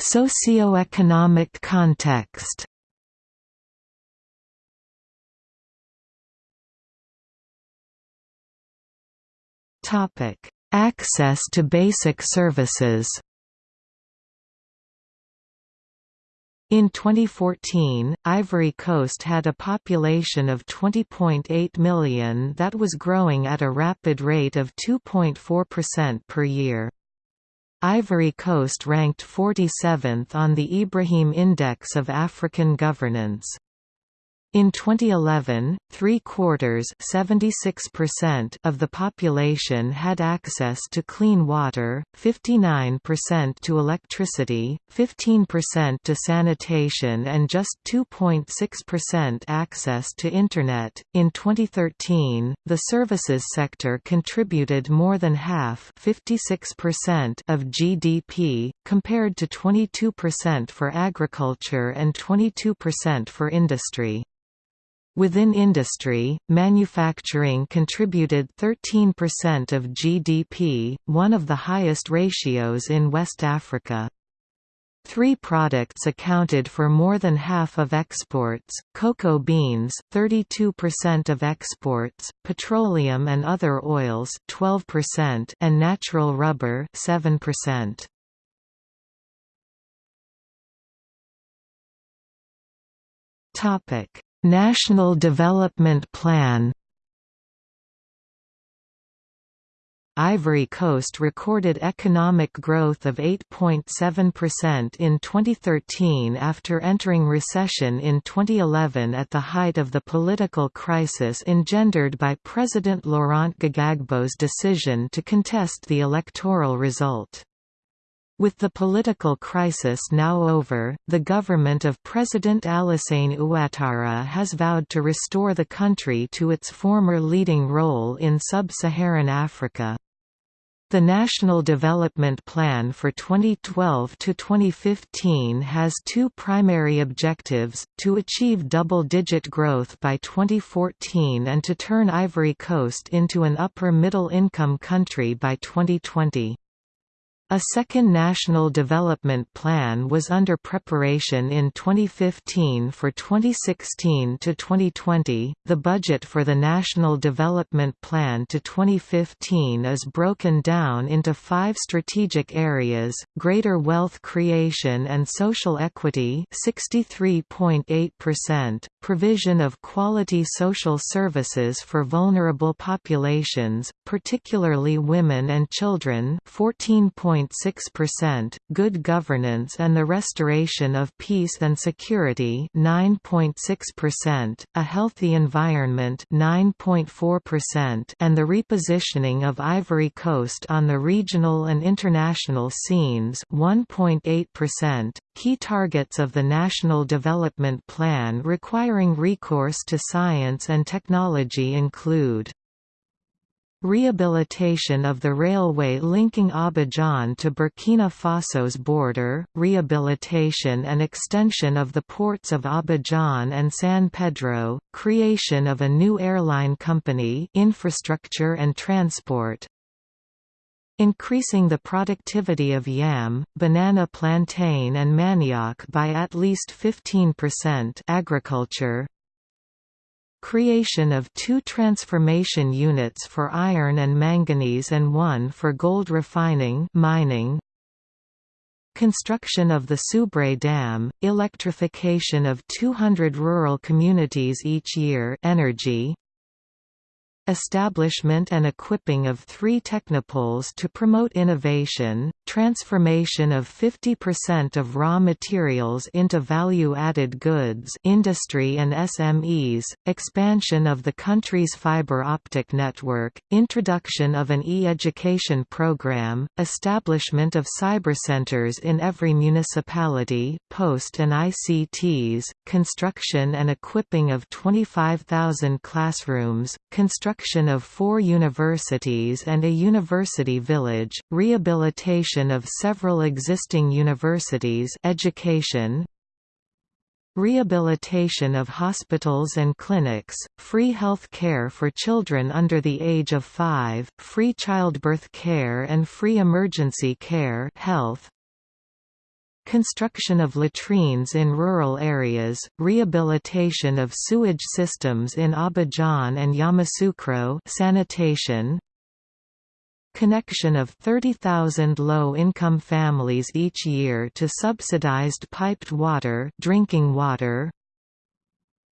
Socioeconomic context. Topic: Access to basic services. In 2014, Ivory Coast had a population of 20.8 million that was growing at a rapid rate of 2.4% per year. Ivory Coast ranked 47th on the Ibrahim Index of African Governance. In 2011, three-quarters of the population had access to clean water, 59% to electricity, 15% to sanitation and just 2.6% access to Internet. In 2013, the services sector contributed more than half 56% of GDP, compared to 22% for agriculture and 22% for industry. Within industry, manufacturing contributed 13% of GDP, one of the highest ratios in West Africa. Three products accounted for more than half of exports, cocoa beans 32% of exports, petroleum and other oils 12% and natural rubber 7%. Topic: National Development Plan Ivory Coast recorded economic growth of 8.7% in 2013 after entering recession in 2011 at the height of the political crisis engendered by President Laurent Gbagbo's decision to contest the electoral result. With the political crisis now over, the government of President Alassane Ouattara has vowed to restore the country to its former leading role in sub-Saharan Africa. The National Development Plan for 2012 to 2015 has two primary objectives: to achieve double-digit growth by 2014 and to turn Ivory Coast into an upper middle income country by 2020. A second National Development Plan was under preparation in 2015 for 2016 to 2020. The budget for the National Development Plan to 2015 is broken down into five strategic areas: greater wealth creation and social equity, 63.8%, provision of quality social services for vulnerable populations, particularly women and children, 14. 9.6%, good governance and the restoration of peace and security 9.6%, a healthy environment 9.4% and the repositioning of Ivory Coast on the regional and international scenes 1.8%. Key targets of the National Development Plan requiring recourse to science and technology include Rehabilitation of the railway linking Abidjan to Burkina Faso's border, rehabilitation and extension of the ports of Abidjan and San Pedro, creation of a new airline company infrastructure and transport, increasing the productivity of yam, banana plantain and manioc by at least 15% agriculture, Creation of two transformation units for iron and manganese and one for gold refining mining. Construction of the Soubré Dam, electrification of 200 rural communities each year energy, establishment and equipping of three technopoles to promote innovation, transformation of 50% of raw materials into value-added goods industry and SMEs, expansion of the country's fiber optic network, introduction of an e-education program, establishment of cybercenters in every municipality, post and ICTs, construction and equipping of 25,000 classrooms, construction construction of four universities and a university village, rehabilitation of several existing universities education, Rehabilitation of hospitals and clinics, free health care for children under the age of 5, free childbirth care and free emergency care health, construction of latrines in rural areas, rehabilitation of sewage systems in Abidjan and Yamoussoukro sanitation, connection of 30,000 low-income families each year to subsidized piped water, drinking water,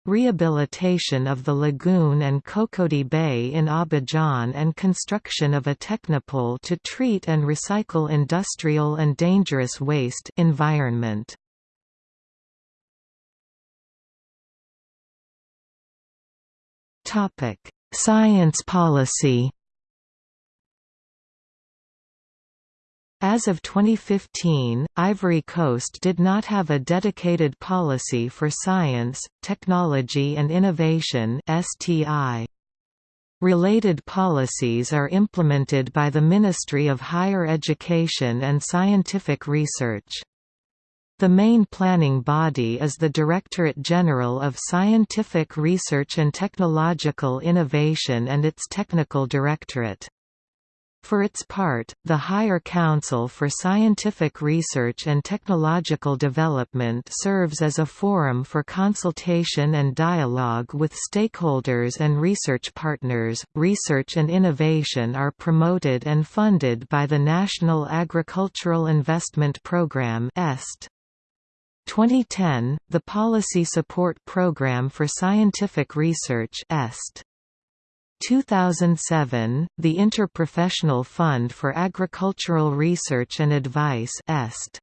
rehabilitation of the lagoon and Cocody Bay in Abidjan and construction of a technopole to treat and recycle industrial and dangerous waste environment. Science policy As of 2015, Ivory Coast did not have a dedicated policy for science, technology and innovation (STI). Related policies are implemented by the Ministry of Higher Education and Scientific Research. The main planning body is the Directorate General of Scientific Research and Technological Innovation and its Technical Directorate. For its part, the Higher Council for Scientific Research and Technological Development serves as a forum for consultation and dialogue with stakeholders and research partners. Research and innovation are promoted and funded by the National Agricultural Investment Programme (EST). 2010, the Policy Support Programme for Scientific Research (EST). 2007, the Interprofessional Fund for Agricultural Research and Advice EST.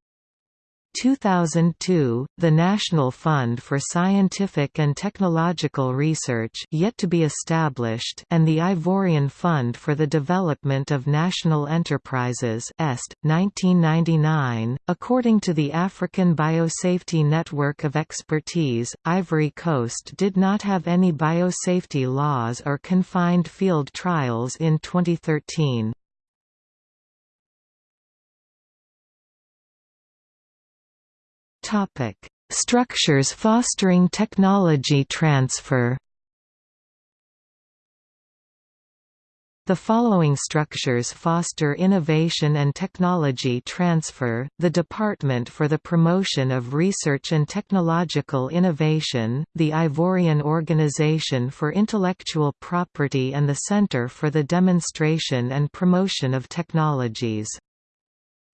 2002, the National Fund for Scientific and Technological Research yet to be established and the Ivorian Fund for the Development of National Enterprises EST, 1999. According to the African Biosafety Network of Expertise, Ivory Coast did not have any biosafety laws or confined field trials in 2013. Topic: Structures fostering technology transfer. The following structures foster innovation and technology transfer, the Department for the Promotion of Research and Technological Innovation, the Ivorian Organization for Intellectual Property and the Center for the Demonstration and Promotion of Technologies.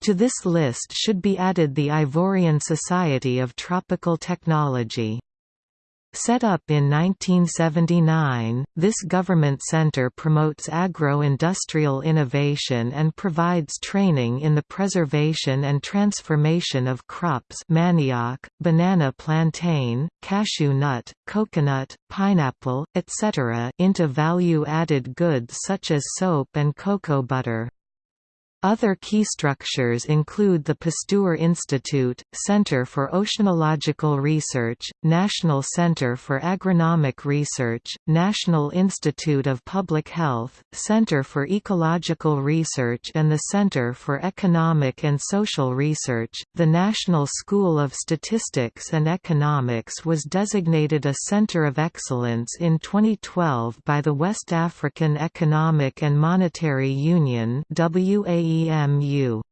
To this list should be added the Ivorian Society of Tropical Technology. Set up in 1979, this government center promotes agro-industrial innovation and provides training in the preservation and transformation of crops manioc, banana plantain, cashew nut, coconut, pineapple, etc. into value-added goods such as soap and cocoa butter. Other key structures include the Pasteur Institute, Center for Oceanological Research, National Center for Agronomic Research, National Institute of Public Health, Center for Ecological Research and the Center for Economic and Social Research. The National School of Statistics and Economics was designated a Center of Excellence in 2012 by the West African Economic and Monetary Union WAE WAEMU.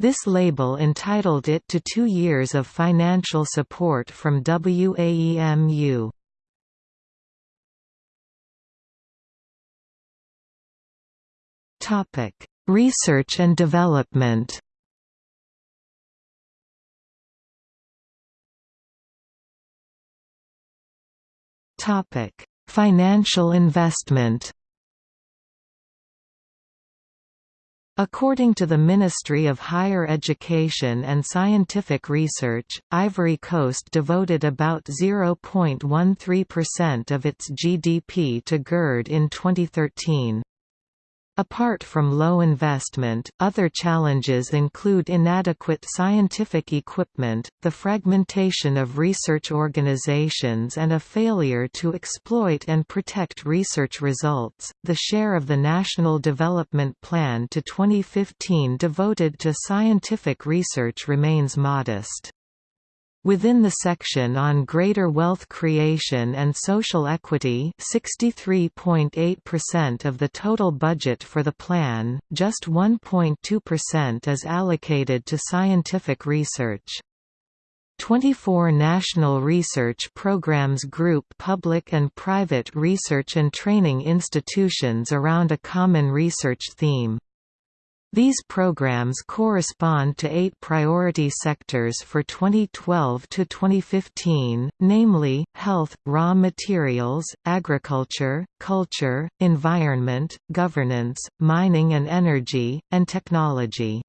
This label entitled it to two years of financial support from WAEMU. Research and development Financial investment According to the Ministry of Higher Education and Scientific Research, Ivory Coast devoted about 0.13% of its GDP to GERD in 2013. Apart from low investment, other challenges include inadequate scientific equipment, the fragmentation of research organizations and a failure to exploit and protect research results. The share of the National Development Plan to 2015 devoted to scientific research remains modest. Within the section on greater wealth creation and social equity 63.8% of the total budget for the plan, just 1.2% is allocated to scientific research. 24 national research programs group public and private research and training institutions around a common research theme. These programs correspond to eight priority sectors for 2012 to 2015, namely, health, raw materials, agriculture, culture, environment, governance, mining and energy, and technology.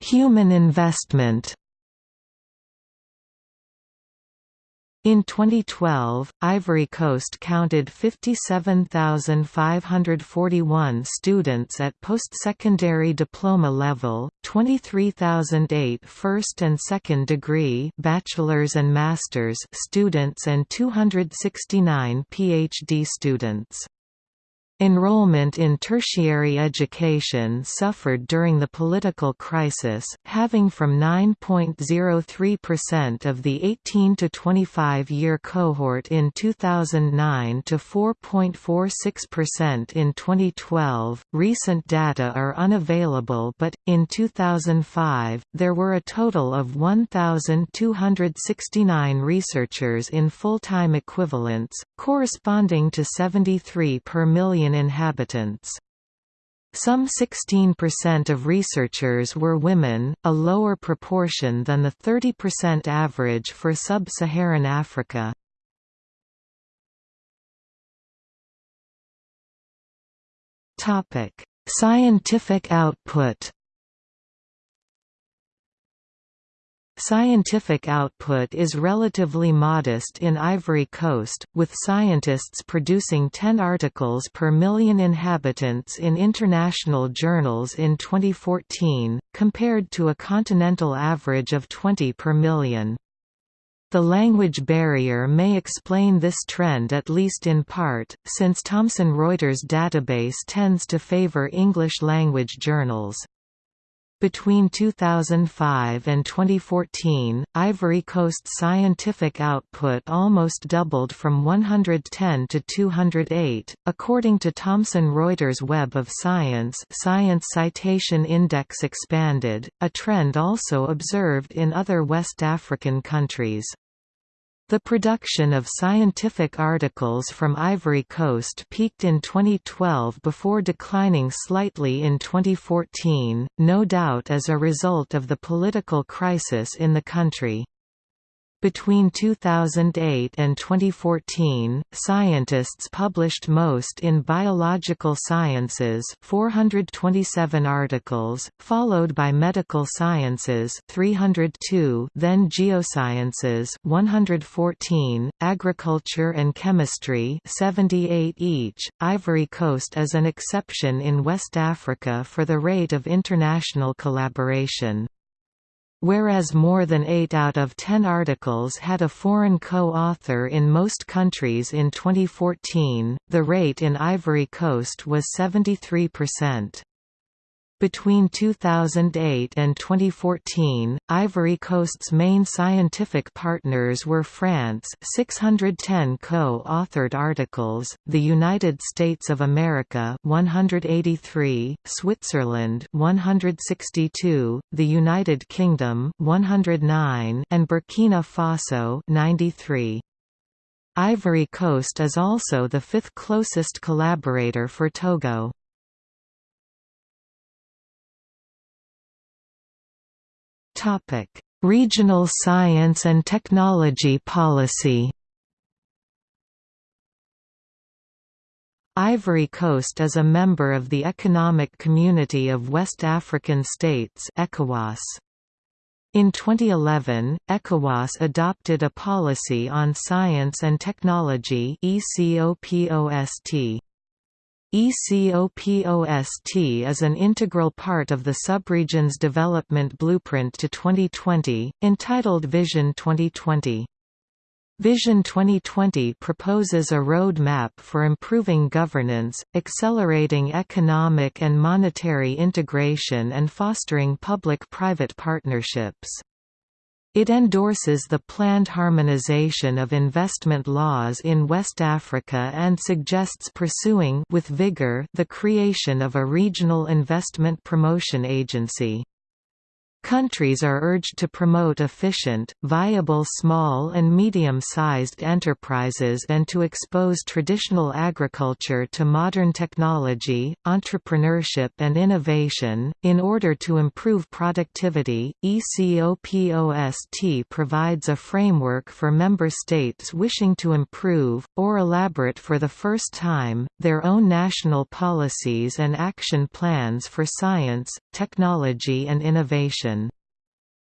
Human investment In 2012, Ivory Coast counted 57,541 students at post-secondary diploma level, 23,008 first and second degree bachelor's and master's students and 269 PhD students. Enrollment in tertiary education suffered during the political crisis, having from 9.03% of the 18 to 25 year cohort in 2009 to 4.46% in 2012. Recent data are unavailable, but in 2005, there were a total of 1,269 researchers in full time equivalents, corresponding to 73 per million million inhabitants. Some 16% of researchers were women, a lower proportion than the 30% average for sub-Saharan Africa. Scientific output Scientific output is relatively modest in Ivory Coast, with scientists producing 10 articles per million inhabitants in international journals in 2014, compared to a continental average of 20 per million. The language barrier may explain this trend at least in part, since Thomson Reuters database tends to favor English-language journals. Between 2005 and 2014, Ivory Coast scientific output almost doubled from 110 to 208, according to Thomson Reuters Web of Science Science Citation Index expanded, a trend also observed in other West African countries. The production of scientific articles from Ivory Coast peaked in 2012 before declining slightly in 2014, no doubt as a result of the political crisis in the country. Between 2008 and 2014, scientists published most in biological sciences 427 articles, followed by medical sciences 302, then geosciences 114, agriculture and chemistry 78 each. Ivory Coast is an exception in West Africa for the rate of international collaboration. Whereas more than 8 out of 10 articles had a foreign co-author in most countries in 2014, the rate in Ivory Coast was 73%. Between 2008 and 2014, Ivory Coast's main scientific partners were France 610 co-authored articles, the United States of America 183, Switzerland 162, the United Kingdom 109, and Burkina Faso 93. Ivory Coast is also the fifth closest collaborator for Togo. Topic: Regional Science and Technology Policy. Ivory Coast is a member of the Economic Community of West African States (ECOWAS). In 2011, ECOWAS adopted a policy on science and technology ECOPOST. ECOPOST is an integral part of the subregion's development blueprint to 2020, entitled Vision 2020. Vision 2020 proposes a roadmap for improving governance, accelerating economic and monetary integration and fostering public-private partnerships. It endorses the planned harmonization of investment laws in West Africa and suggests pursuing with vigor the creation of a regional investment promotion agency. Countries are urged to promote efficient, viable small and medium-sized enterprises and to expose traditional agriculture to modern technology, entrepreneurship and innovation. In order to improve productivity, ECOPOST provides a framework for member states wishing to improve, or elaborate for the first time, their own national policies and action plans for science, technology and innovation.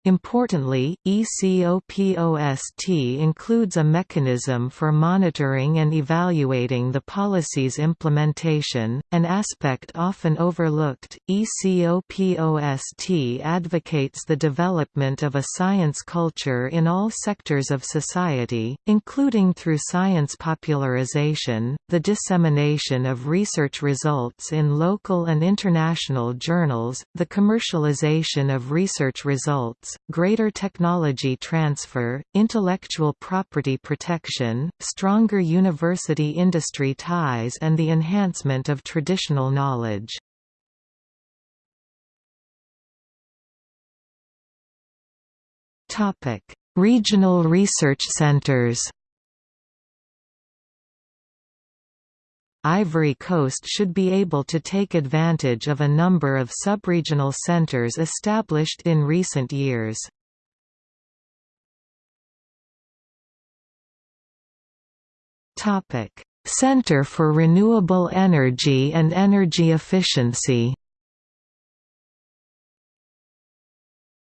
Importantly, ECOPOST includes a mechanism for monitoring and evaluating the policy's implementation, an aspect often overlooked. ECOPOST advocates the development of a science culture in all sectors of society, including through science popularization, the dissemination of research results in local and international journals, the commercialization of research results, greater technology transfer, intellectual property protection, stronger university-industry ties and the enhancement of traditional knowledge. Regional research centers Ivory Coast should be able to take advantage of a number of subregional centers established in recent years. Center for Renewable Energy and Energy Efficiency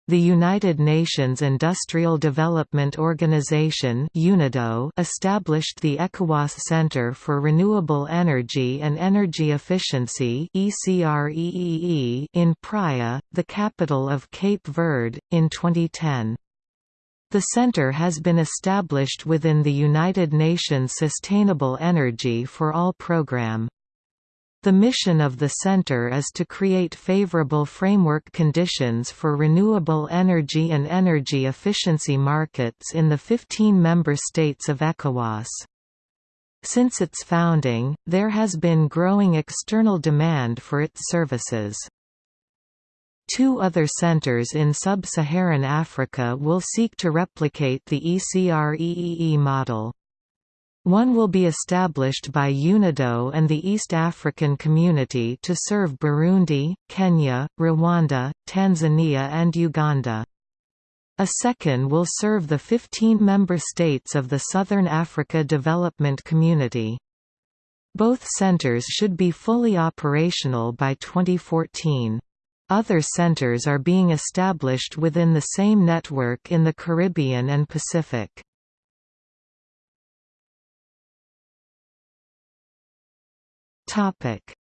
The United Nations Industrial Development Organization established the ECOWAS Center for Renewable Energy and Energy Efficiency in Praia, the capital of Cape Verde, in 2010. The center has been established within the United Nations Sustainable Energy for All program. The mission of the Center is to create favorable framework conditions for renewable energy and energy efficiency markets in the 15 member states of ECOWAS. Since its founding, there has been growing external demand for its services. Two other centers in sub-Saharan Africa will seek to replicate the ECREEE model. One will be established by UNIDO and the East African Community to serve Burundi, Kenya, Rwanda, Tanzania and Uganda. A second will serve the 15 member states of the Southern Africa Development Community. Both centers should be fully operational by 2014. Other centers are being established within the same network in the Caribbean and Pacific.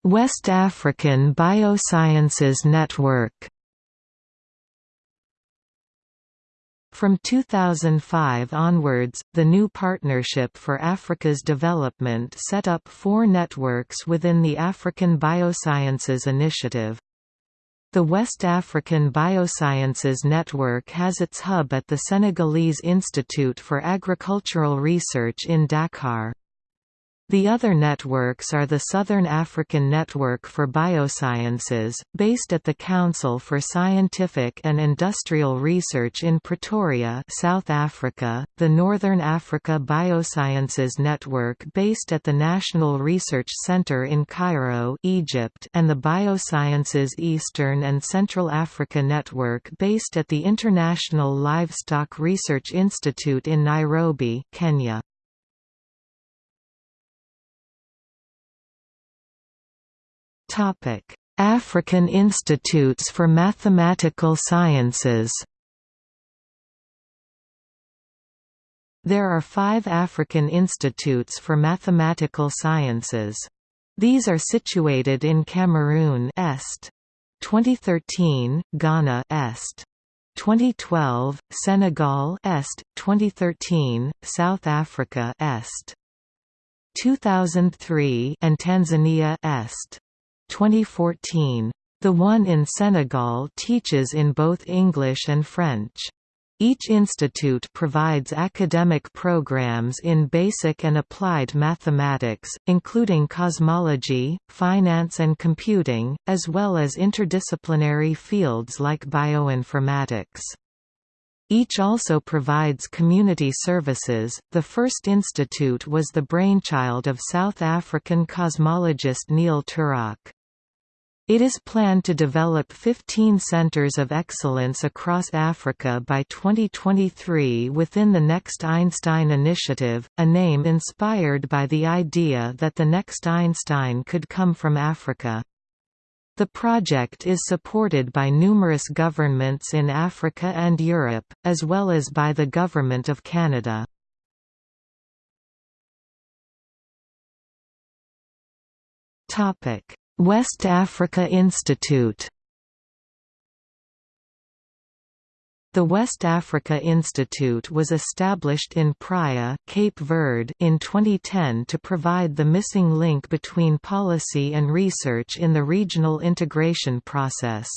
West African Biosciences Network From 2005 onwards, the new Partnership for Africa's Development set up four networks within the African Biosciences Initiative. The West African Biosciences Network has its hub at the Senegalese Institute for Agricultural Research in Dakar. The other networks are the Southern African Network for Biosciences, based at the Council for Scientific and Industrial Research in Pretoria, South Africa, the Northern Africa Biosciences Network based at the National Research Center in Cairo, Egypt, and the Biosciences Eastern and Central Africa Network based at the International Livestock Research Institute in Nairobi, Kenya. African Institutes for Mathematical Sciences There are five African institutes for mathematical sciences. These are situated in Cameroon Est. 2013, Ghana Est. 2012, Senegal Est, 2013, South Africa Est. 2003 and Tanzania Est. 2014. The one in Senegal teaches in both English and French. Each institute provides academic programs in basic and applied mathematics, including cosmology, finance and computing, as well as interdisciplinary fields like bioinformatics. Each also provides community services. The first institute was the brainchild of South African cosmologist Neil Turok. It is planned to develop 15 centers of excellence across Africa by 2023 within the Next Einstein Initiative, a name inspired by the idea that the next Einstein could come from Africa. The project is supported by numerous governments in Africa and Europe, as well as by the Government of Canada. Topic West Africa Institute The West Africa Institute was established in Praia, Cape Verde in 2010 to provide the missing link between policy and research in the regional integration process.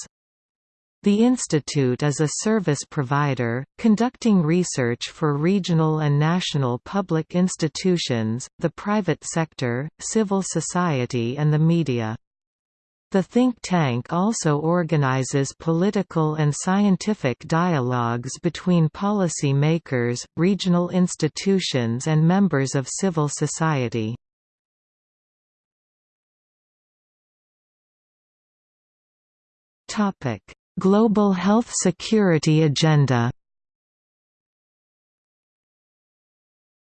The institute is a service provider, conducting research for regional and national public institutions, the private sector, civil society and the media. The think tank also organizes political and scientific dialogues between policy makers, regional institutions and members of civil society. Global health security agenda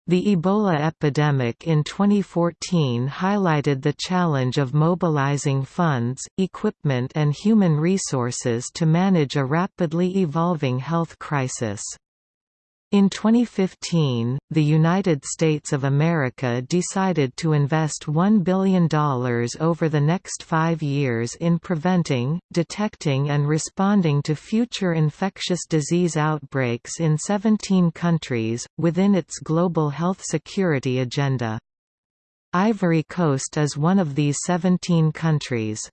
The Ebola epidemic in 2014 highlighted the challenge of mobilizing funds, equipment and human resources to manage a rapidly evolving health crisis. In 2015, the United States of America decided to invest $1 billion over the next five years in preventing, detecting and responding to future infectious disease outbreaks in 17 countries, within its global health security agenda. Ivory Coast is one of these 17 countries.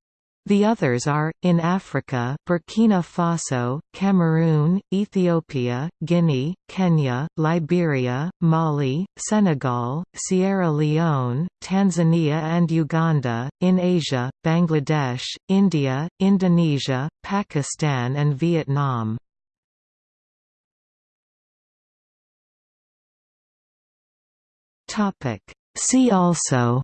The others are, in Africa Burkina Faso, Cameroon, Ethiopia, Guinea, Kenya, Liberia, Mali, Senegal, Sierra Leone, Tanzania and Uganda, in Asia, Bangladesh, India, Indonesia, Pakistan and Vietnam. See also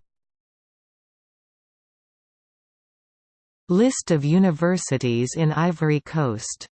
List of universities in Ivory Coast